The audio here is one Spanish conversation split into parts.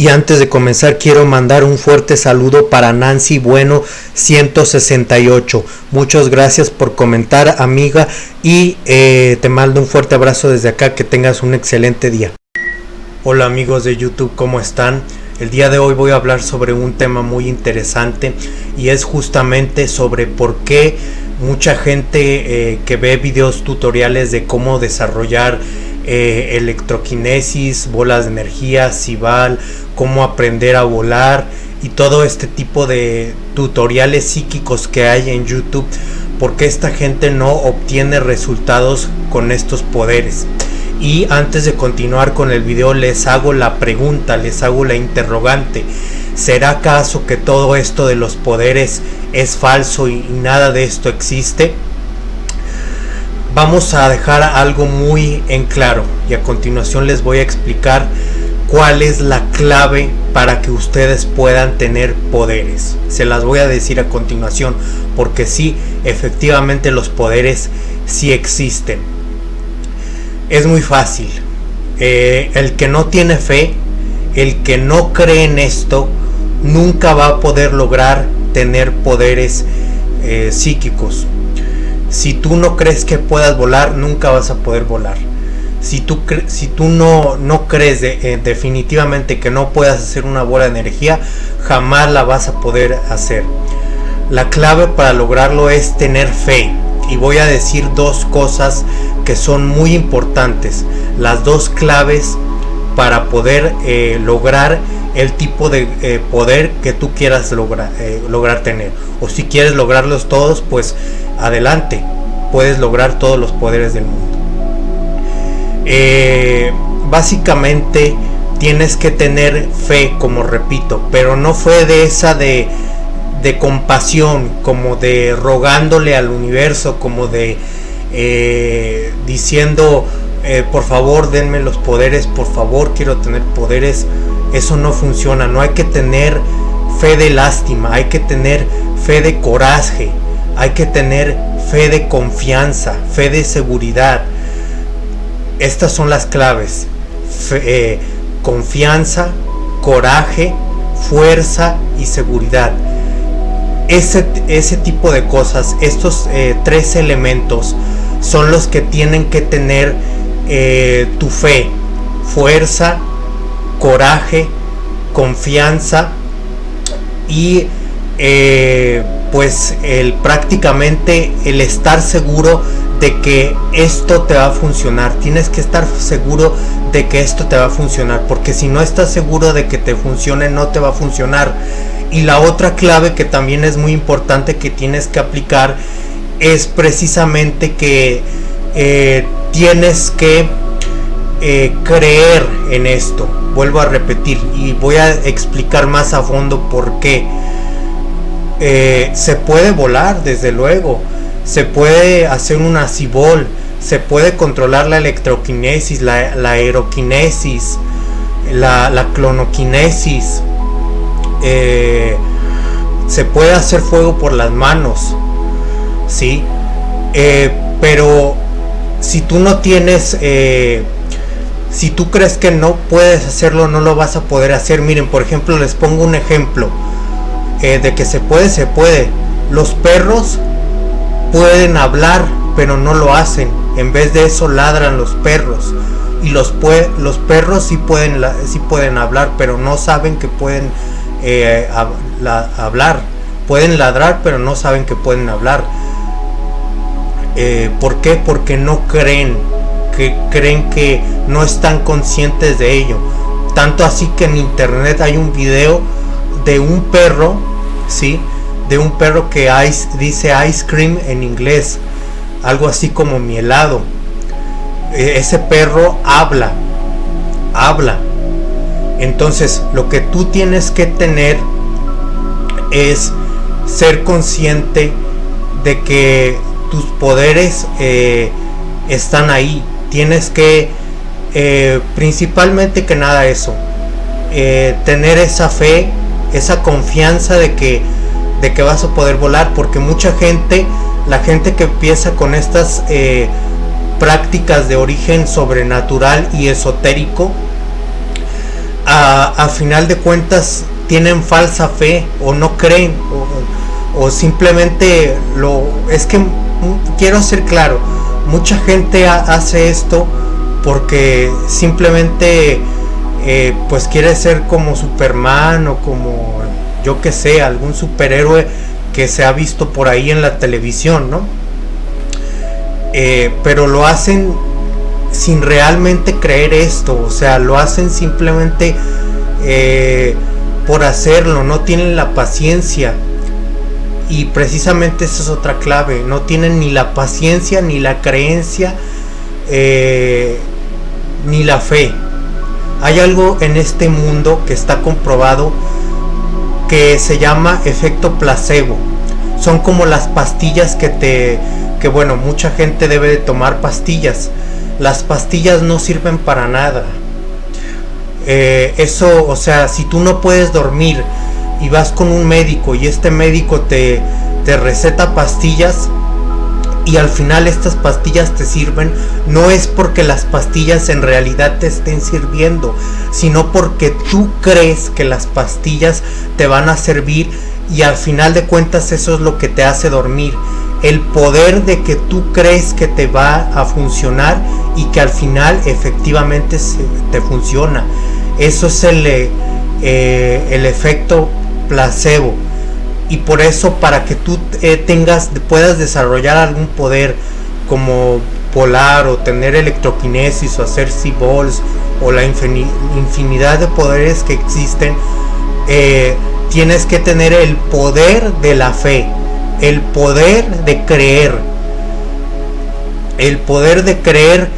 Y antes de comenzar quiero mandar un fuerte saludo para Nancy Bueno 168. Muchas gracias por comentar amiga y eh, te mando un fuerte abrazo desde acá. Que tengas un excelente día. Hola amigos de YouTube, ¿cómo están? El día de hoy voy a hablar sobre un tema muy interesante y es justamente sobre por qué mucha gente eh, que ve videos tutoriales de cómo desarrollar eh, electroquinesis, bolas de energía, Cibal, cómo aprender a volar y todo este tipo de tutoriales psíquicos que hay en YouTube porque esta gente no obtiene resultados con estos poderes y antes de continuar con el video les hago la pregunta, les hago la interrogante ¿será acaso que todo esto de los poderes es falso y nada de esto existe? Vamos a dejar algo muy en claro y a continuación les voy a explicar cuál es la clave para que ustedes puedan tener poderes. Se las voy a decir a continuación porque sí, efectivamente los poderes sí existen. Es muy fácil. Eh, el que no tiene fe, el que no cree en esto, nunca va a poder lograr tener poderes eh, psíquicos. Si tú no crees que puedas volar, nunca vas a poder volar si tú, si tú no, no crees eh, definitivamente que no puedas hacer una bola de energía, jamás la vas a poder hacer. La clave para lograrlo es tener fe. Y voy a decir dos cosas que son muy importantes. Las dos claves para poder eh, lograr el tipo de eh, poder que tú quieras lograr, lograr tener. O si quieres lograrlos todos, pues adelante. Puedes lograr todos los poderes del mundo. Eh, básicamente tienes que tener fe, como repito, pero no fue de esa de, de compasión, como de rogándole al universo, como de eh, diciendo, eh, por favor denme los poderes, por favor quiero tener poderes. Eso no funciona, no hay que tener fe de lástima, hay que tener fe de coraje, hay que tener fe de confianza, fe de seguridad estas son las claves. Eh, confianza, coraje, fuerza y seguridad. Ese, ese tipo de cosas, estos eh, tres elementos son los que tienen que tener eh, tu fe, fuerza, coraje, confianza y pues el prácticamente el estar seguro de que esto te va a funcionar. Tienes que estar seguro de que esto te va a funcionar. Porque si no estás seguro de que te funcione, no te va a funcionar. Y la otra clave que también es muy importante que tienes que aplicar es precisamente que eh, tienes que eh, creer en esto. Vuelvo a repetir y voy a explicar más a fondo por qué. Eh, se puede volar, desde luego se puede hacer una cibol, se puede controlar la electroquinesis, la, aeroquinesis, la, clonoquinesis, eh, se puede hacer fuego por las manos, ¿sí? Pero si tú no tienes, si tú crees que no puedes hacerlo, no lo vas a poder hacer. Miren, por ejemplo, les pongo un ejemplo de que se puede, se puede. Los perros pueden hablar, pero no lo hacen. En vez de eso ladran los perros. Y los, los perros sí pueden, sí pueden hablar, pero no saben que pueden eh, hablar. Pueden ladrar, pero no saben que pueden hablar. Eh, ¿Por qué? Porque no creen, que creen que no están conscientes de ello. Tanto así que en internet hay un video de un perro, ¿sí? de un perro que ice, dice ice cream en inglés, algo así como mi helado. E, ese perro habla, habla. Entonces lo que tú tienes que tener es ser consciente de que tus poderes eh, están ahí. Tienes que, eh, principalmente que nada eso, eh, tener esa fe, esa confianza de que de que vas a poder volar porque mucha gente la gente que empieza con estas eh, prácticas de origen sobrenatural y esotérico a, final de cuentas tienen falsa fe o no creen o, o simplemente lo es que quiero ser claro mucha gente hace esto porque simplemente eh, pues quiere ser como Superman o como yo que sé, algún superhéroe que se ha visto por ahí en la televisión, ¿no? Eh, pero lo hacen sin realmente creer esto, o sea, lo hacen simplemente eh, por hacerlo, no tienen la paciencia. Y precisamente esa es otra clave, no tienen ni la paciencia, ni la creencia, ni la fe. Hay algo en este mundo que está comprobado que se llama efecto placebo. Son como las pastillas que te que bueno, mucha gente debe de tomar pastillas. Las pastillas no sirven para nada. Eh, eso, o sea, si tú no puedes dormir y vas con un médico y este médico te, te receta pastillas, y al final estas pastillas te sirven, no es porque las pastillas en realidad te estén sirviendo, sino porque tú crees que las pastillas te van a servir y al final de cuentas eso es lo que te hace dormir. El poder de que tú crees que te va a funcionar y que al final efectivamente te funciona. Eso es el, eh, el efecto placebo y por eso para que tú eh, tengas puedas desarrollar algún poder como volar o tener electroquinesis o hacer C-balls o la infinidad de poderes que existen eh, tienes que tener el poder de la fe el poder de creer. El poder de creer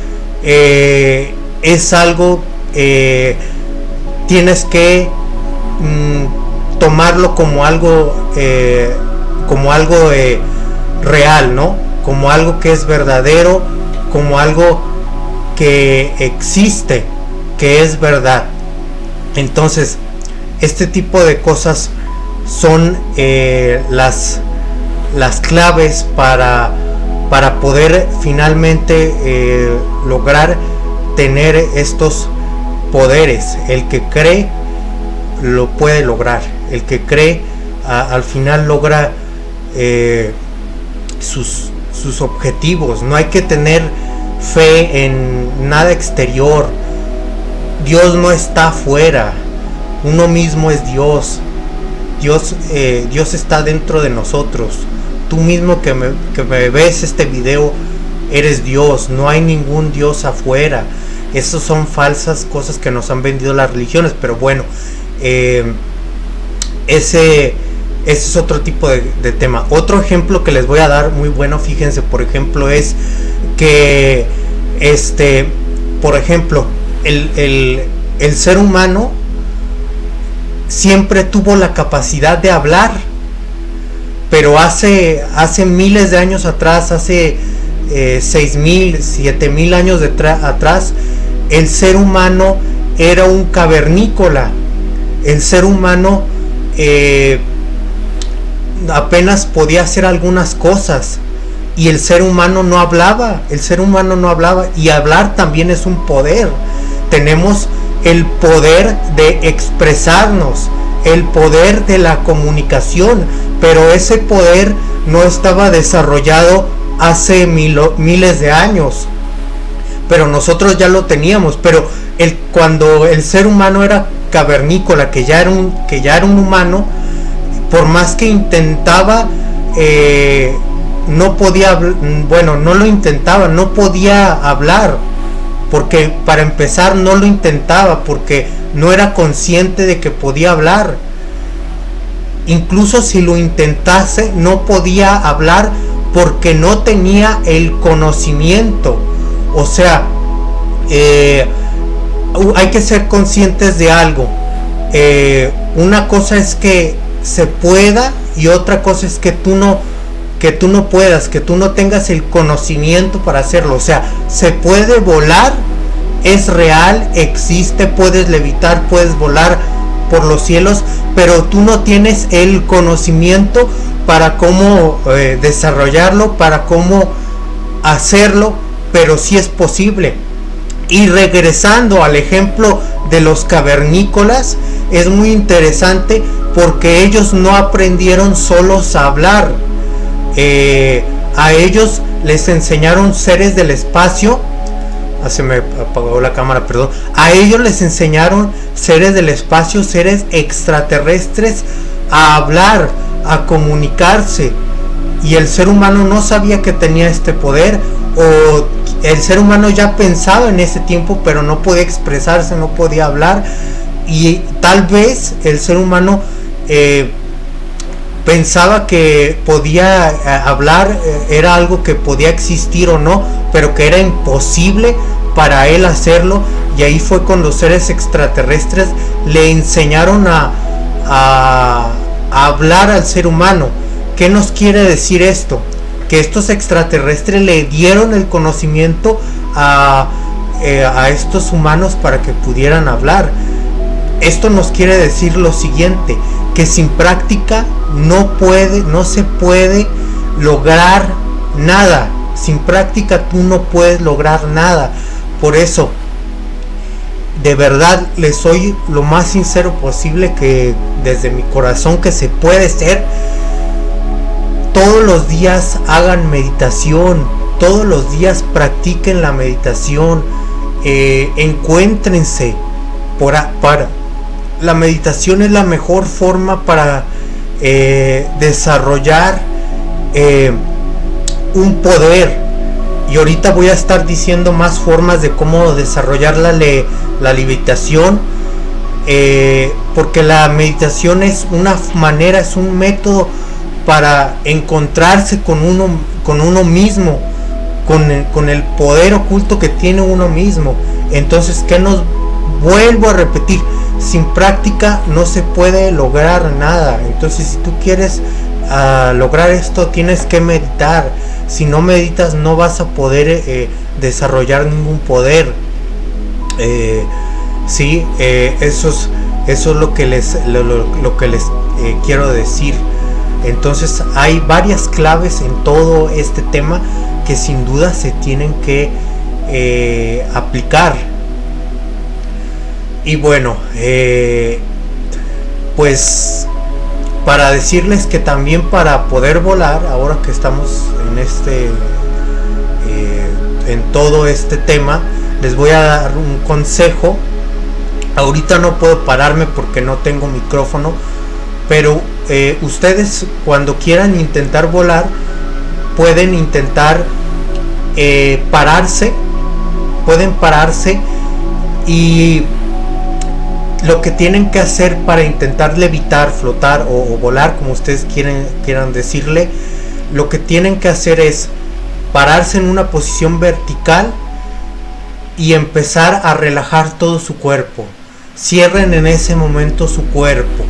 eh, es algo tienes que mm, tomarlo como algo eh, como algo eh, real no como algo que es verdadero como algo que existe que es verdad. Entonces este tipo de cosas son eh, las las claves para para poder finalmente lograr tener estos poderes. El que cree lo puede lograr el que cree al final logra eh, sus, sus objetivos. No hay que tener fe en nada exterior. Dios no está afuera. Uno mismo es Dios. Dios, eh, Dios está dentro de nosotros. Tú mismo que me, que me, ves este video, eres Dios. No hay ningún Dios afuera. Esas son falsas cosas que nos han vendido las religiones. Pero bueno, eh, ese, es otro tipo de, tema. Otro ejemplo que les voy a dar muy bueno, fíjense, por ejemplo, es que, este, por ejemplo, el, ser humano siempre tuvo la capacidad de hablar, pero hace, hace miles de años atrás, hace eh, seis mil, siete mil años de atrás, el ser humano era un cavernícola. El ser humano eh, apenas podía hacer algunas cosas y el ser humano no hablaba, el ser humano no hablaba y hablar también es un poder. Tenemos el poder de expresarnos, el poder de la comunicación, pero ese poder no estaba desarrollado hace miles de años. Pero nosotros ya lo teníamos, pero cuando el ser humano era cavernícola, que ya era un, que ya era un humano, por más que intentaba, eh, no podía, bueno, no lo intentaba, no podía hablar, porque para empezar no lo intentaba, porque no era consciente de que podía hablar. Incluso si lo intentase, no podía hablar porque no tenía el conocimiento. O sea, eh, hay que ser conscientes de algo. Eh, una cosa es que se pueda y otra cosa es que tú no que tú no puedas, que tú no tengas el conocimiento para hacerlo. O sea, se puede volar, es real, existe, puedes levitar, puedes volar por los cielos, pero tú no tienes el conocimiento para cómo eh, desarrollarlo, para cómo hacerlo, pero sí es posible. Y regresando al ejemplo de los cavernícolas es muy interesante porque ellos no aprendieron solos a hablar. Eh, a ellos les enseñaron seres del espacio. Ah, se me apagó la cámara, perdón. A ellos les enseñaron seres del espacio, seres extraterrestres a hablar, a comunicarse. Y el ser humano no sabía que tenía este poder o el ser humano ya pensaba en ese tiempo pero no podía expresarse, no podía hablar y tal vez el ser humano eh, pensaba que podía eh, hablar, eh, era algo que podía existir o no, pero que era imposible para él hacerlo y ahí fue con los seres extraterrestres le enseñaron a, a hablar al ser humano. ¿Qué nos quiere decir esto? Que estos extraterrestres le dieron el conocimiento a, a estos humanos para que pudieran hablar esto nos quiere decir lo siguiente, que sin práctica no puede, no se puede lograr nada. Sin práctica tú no puedes lograr nada. Por eso, de verdad les soy lo más sincero posible que desde mi corazón que se puede ser. Todos los días hagan meditación, todos los días practiquen la meditación, eh, encuéntrense para, la meditación es la mejor forma para eh, desarrollar eh, un poder. Y ahorita voy a estar diciendo más formas de cómo desarrollar la, la meditación. Eh, porque la meditación es una manera, es un método para encontrarse con uno, con uno mismo, con el, con el poder oculto que tiene uno mismo. Entonces, ¿qué nos vuelvo a repetir? sin práctica no se puede lograr nada. Entonces si tú quieres ah, lograr esto tienes que meditar. Si no meditas no vas a poder eh, desarrollar ningún poder. Eh, sí, eh, eso, es, eso es lo que les, lo, que les quiero decir. Entonces hay varias claves en todo este tema que sin duda se tienen que aplicar y bueno, eh, pues para decirles que también para poder volar, ahora que estamos en este, eh, en todo este tema, les voy a dar un consejo. Ahorita no puedo pararme porque no tengo micrófono, pero eh, ustedes cuando quieran intentar volar, pueden intentar pararse, pueden pararse y lo que tienen que hacer para intentar levitar, flotar o, volar, como ustedes quieren, quieran decirle, lo que tienen que hacer es pararse en una posición vertical y empezar a relajar todo su cuerpo. Cierren en ese momento su cuerpo.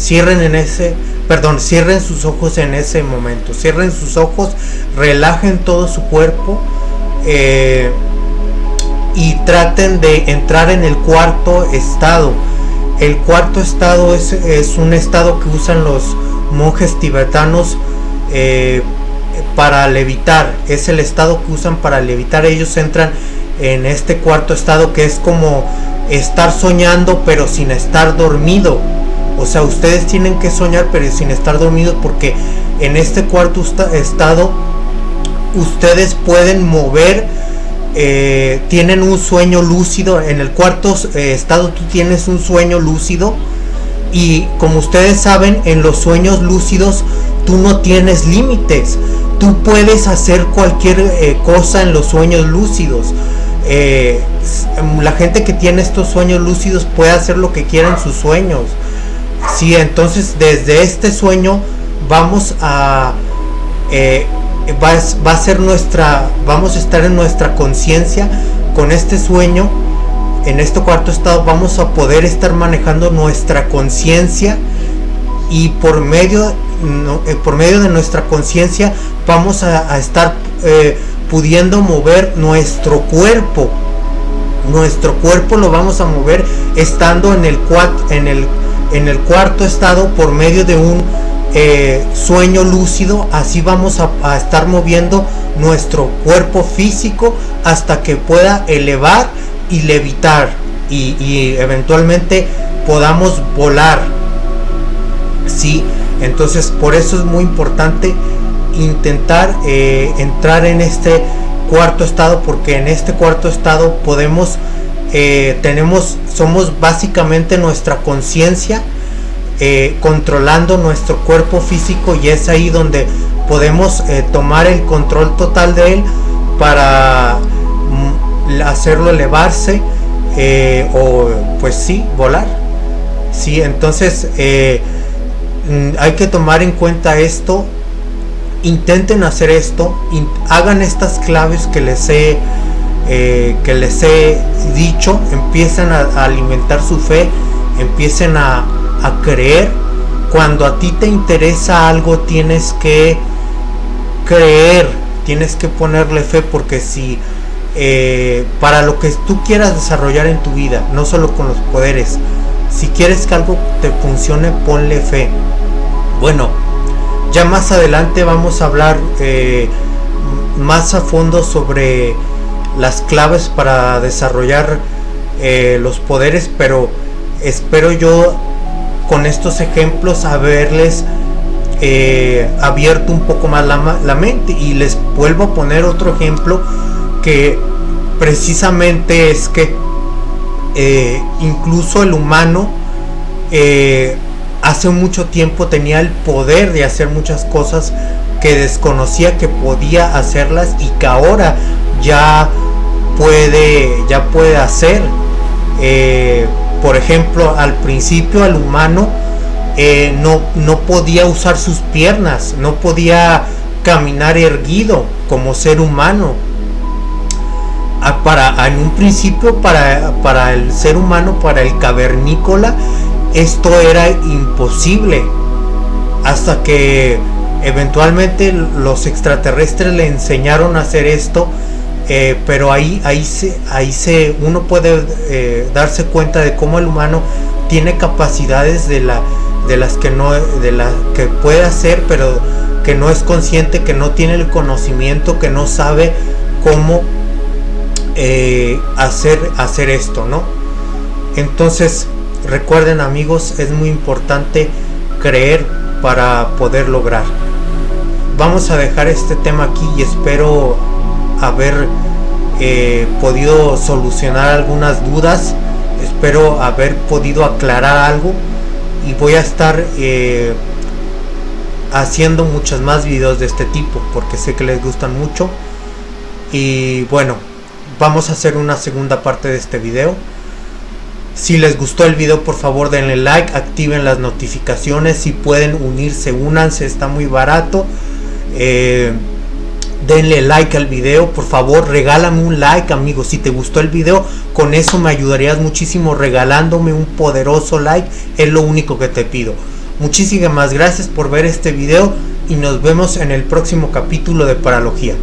Cierren en ese, perdón, cierren sus ojos en ese momento. Cierren sus ojos, relajen todo su cuerpo. Eh, y traten de entrar en el cuarto estado. El cuarto estado es, un estado que usan los monjes tibetanos eh, para levitar. Es el estado que usan para levitar. Ellos entran en este cuarto estado que es como estar soñando pero sin estar dormido. O sea, ustedes tienen que soñar pero sin estar dormidos porque en este cuarto estado ustedes pueden mover eh, tienen un sueño lúcido. En el cuarto eh, estado tú tienes un sueño lúcido. Y como ustedes saben, en los sueños lúcidos tú no tienes límites. Tú puedes hacer cualquier eh, cosa en los sueños lúcidos. la gente que tiene estos sueños lúcidos puede hacer lo que quiera en sus sueños. Sí, entonces desde este sueño vamos a va, a ser nuestra, vamos a estar en nuestra conciencia con este sueño, en este cuarto estado vamos a poder estar manejando nuestra conciencia y por medio, eh, por medio de nuestra conciencia vamos a, estar eh, pudiendo mover nuestro cuerpo. Nuestro cuerpo lo vamos a mover estando en el, en el, en el cuarto estado por medio de un eh, sueño lúcido, así vamos a, estar moviendo nuestro cuerpo físico hasta que pueda elevar y levitar. y, eventualmente podamos volar. Sí, entonces por eso es muy importante intentar eh, entrar en este cuarto estado porque en este cuarto estado podemos eh, tenemos somos básicamente nuestra conciencia eh, controlando nuestro cuerpo físico y es ahí donde podemos tomar el control total de él para mm, hacerlo elevarse o pues sí volar. Sí entonces mm, hay que tomar en cuenta esto intenten hacer esto, hagan estas claves que les he, eh, que les he dicho, empiecen a, alimentar su fe, empiecen a, creer. Cuando a ti te interesa algo tienes que creer, tienes que ponerle fe porque si eh, para lo que tú quieras desarrollar en tu vida, no solo con los poderes, si quieres que algo te funcione, ponle fe. Bueno, ya más adelante vamos a hablar eh, más a fondo sobre las claves para desarrollar eh, los poderes, pero espero yo con estos ejemplos haberles eh, abierto un poco más la, mente. Y les vuelvo a poner otro ejemplo que precisamente es que incluso el humano hace mucho tiempo tenía el poder de hacer muchas cosas que desconocía que podía hacerlas y que ahora ya puede ya puede hacer eh, por ejemplo al principio al humano eh, no, no podía usar sus piernas no podía caminar erguido como ser humano. Ah, para en un principio para, para el ser humano para el cavernícola esto era imposible hasta que eventualmente los extraterrestres le enseñaron a hacer esto eh, pero ahí ahí se ahí se uno puede eh, darse cuenta de cómo el humano tiene capacidades de la de las que no de la que puede hacer pero que no es consciente que no tiene el conocimiento que no sabe cómo eh, hacer hacer esto no entonces Recuerden amigos, es muy importante creer para poder lograr. Vamos a dejar este tema aquí y espero haber eh, podido solucionar algunas dudas. Espero haber podido aclarar algo y voy a estar eh, haciendo muchos más videos de este tipo porque sé que les gustan mucho. Y bueno, vamos a hacer una segunda parte de este video. Si les gustó el video por favor denle like, activen las notificaciones, si pueden unirse, únanse, está muy barato. Eh, denle like al video, por favor regálame un like amigos, si te gustó el video, con eso me ayudarías muchísimo regalándome un poderoso like, es lo único que te pido. Muchísimas gracias por ver este video y nos vemos en el próximo capítulo de Paralogía.